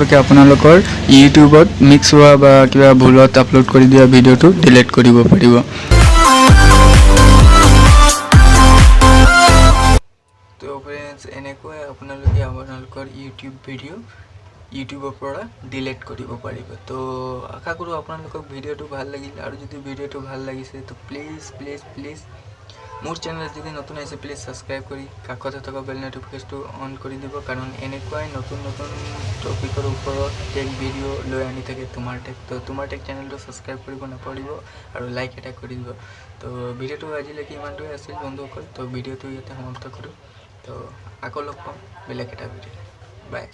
গতিকে আপোনালোকৰ ইউটিউবত মিক্স হোৱা বা কিবা ভুলত আপলোড কৰি দিয়া ভিডিঅ'টো ডিলিট কৰিব পাৰিব। এনেকৈ আপোনালোকে আপোনালোকৰ ইউটিউব ভিডিঅ' ইউটিউবৰ পৰা ডিলিট কৰিব পাৰিব। তো আশা কৰোঁ আপোনালোকক ভিডিঅ'টো ভাল লাগিল। আৰু যদি ভিডিঅ'টো ভাল লাগিছে তো প্লিজ প্লিজ প্লিজ মোৰ চেনেল যদি নতুন আহিছে প্লিজ ছাবস্ক্ৰাইব কৰি কাষতে থকা বেল নটিফিকেশ্যনটো অন কৰি দিব কাৰণ এনেকুৱাই নতুন নতুন টপিকৰ ওপৰত টেক ভিডিঅ' লৈ আনি থাকে তোমাৰ টেক তো তোমাৰ টেক চেনেলটো ছাবস্ক্ৰাইব কৰিব নাপাহৰিব আৰু লাইক এটা কৰি দিব। তো ভিডিঅ'টো আজিলৈকে ইমানটোৱে আছিল বন্ধুসকল। তো ভিডিঅ'টো ইয়াতে সমাপ্ত কৰোঁ। তো আকৌ লগ পাম বেলেগ এটা ভিডিঅ' বাই